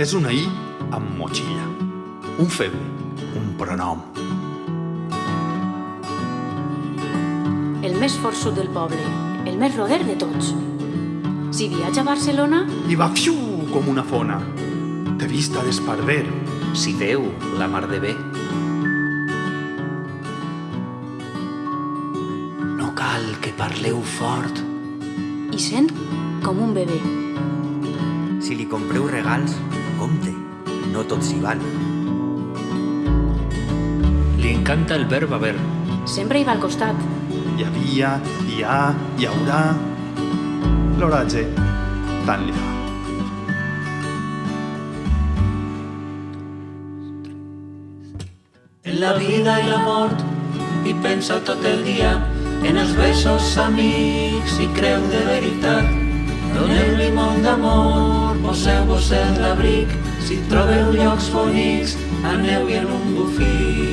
És una I amb motxilla. Un feble, un pronom. El més forçut del poble, el més roder de tots. Si viatja a Barcelona, I va fiu com una fona. De vista d'esparver. Si veu la mar de bé. No cal que parleu fort. i sent com un bebè. Si li compreu regals, compte, no tots s'hi van. Li encanta el verb haver. Sempre hi va al costat. Hi havia, hi ha, hi haurà... L'oratge tant li fa. en la vida i la mort i pensa tot el dia en els besos amics i creu de veritat. Doneu-li molt d'amor, poseu-vos en l'abric, si trobeu llocs bonics, aneu-hi en un bufí.